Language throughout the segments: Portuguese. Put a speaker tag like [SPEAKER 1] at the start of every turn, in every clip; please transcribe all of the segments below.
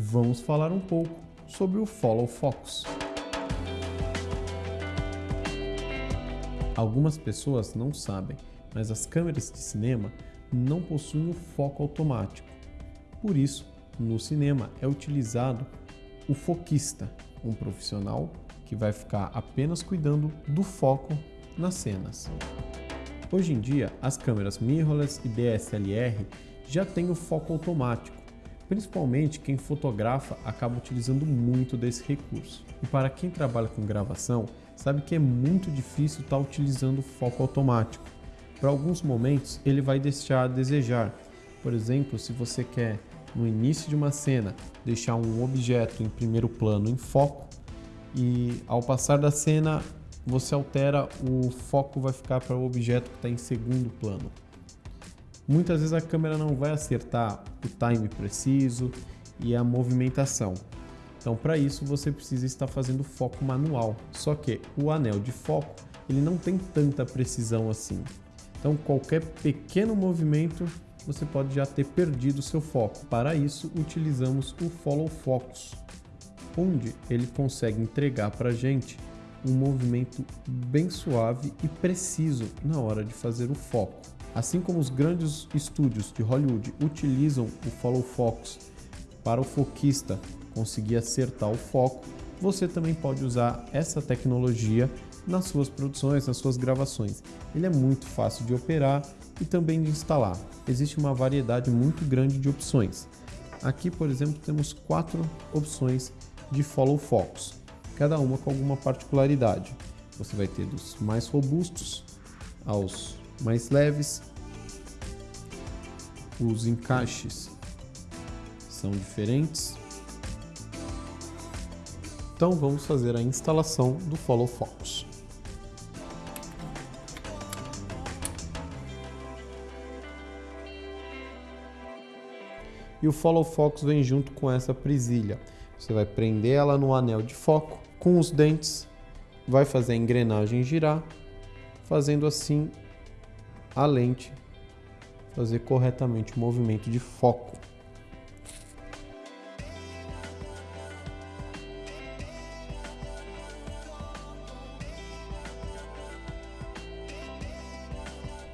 [SPEAKER 1] vamos falar um pouco sobre o Follow Focus. Algumas pessoas não sabem, mas as câmeras de cinema não possuem o foco automático. Por isso, no cinema é utilizado o foquista, um profissional que vai ficar apenas cuidando do foco nas cenas. Hoje em dia, as câmeras mirrorless e DSLR já têm o foco automático, principalmente quem fotografa acaba utilizando muito desse recurso. E para quem trabalha com gravação, sabe que é muito difícil estar tá utilizando foco automático. Para alguns momentos ele vai deixar a desejar. Por exemplo, se você quer no início de uma cena deixar um objeto em primeiro plano em foco e ao passar da cena você altera, o foco vai ficar para o objeto que está em segundo plano. Muitas vezes a câmera não vai acertar o time preciso e a movimentação. Então para isso você precisa estar fazendo foco manual. Só que o anel de foco ele não tem tanta precisão assim. Então qualquer pequeno movimento você pode já ter perdido seu foco. Para isso utilizamos o Follow Focus, onde ele consegue entregar para a gente um movimento bem suave e preciso na hora de fazer o foco. Assim como os grandes estúdios de Hollywood utilizam o Follow Focus para o foquista conseguir acertar o foco, você também pode usar essa tecnologia nas suas produções, nas suas gravações. Ele é muito fácil de operar e também de instalar. Existe uma variedade muito grande de opções. Aqui, por exemplo, temos quatro opções de Follow Focus, cada uma com alguma particularidade. Você vai ter dos mais robustos aos mais leves. Os encaixes são diferentes. Então vamos fazer a instalação do Follow Focus. E o Follow Focus vem junto com essa presilha. Você vai prender ela no anel de foco com os dentes, vai fazer a engrenagem girar, fazendo assim a lente fazer corretamente o movimento de foco.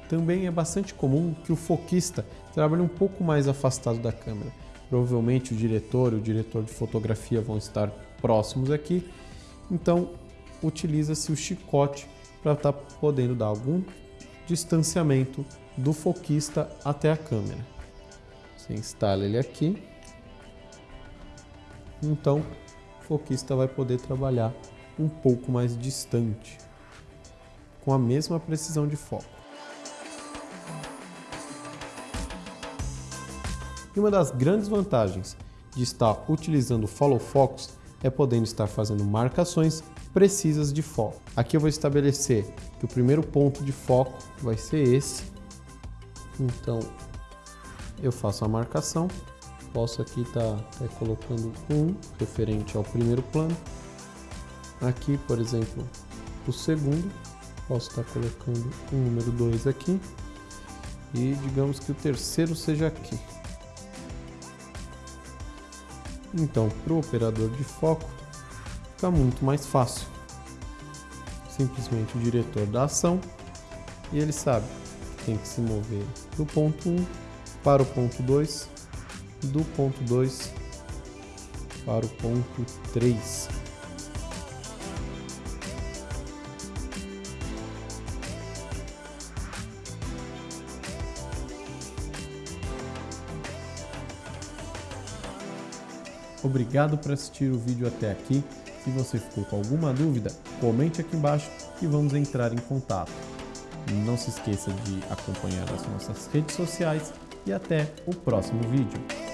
[SPEAKER 1] Também é bastante comum que o foquista trabalhe um pouco mais afastado da câmera. Provavelmente o diretor e o diretor de fotografia vão estar próximos aqui, então utiliza-se o chicote para estar tá podendo dar algum distanciamento do foquista até a câmera. Você instala ele aqui, então o foquista vai poder trabalhar um pouco mais distante, com a mesma precisão de foco. E uma das grandes vantagens de estar utilizando o Follow Focus é podendo estar fazendo marcações precisas de foco. Aqui eu vou estabelecer que o primeiro ponto de foco vai ser esse. Então eu faço a marcação. Posso aqui estar tá, tá colocando um referente ao primeiro plano. Aqui, por exemplo, o segundo. Posso estar tá colocando o número 2 aqui. E digamos que o terceiro seja aqui. Então, para o operador de foco, fica muito mais fácil. Simplesmente o diretor da ação e ele sabe que tem que se mover do ponto 1 para o ponto 2, do ponto 2 para o ponto 3. Obrigado por assistir o vídeo até aqui. Se você ficou com alguma dúvida, comente aqui embaixo e vamos entrar em contato. Não se esqueça de acompanhar as nossas redes sociais e até o próximo vídeo.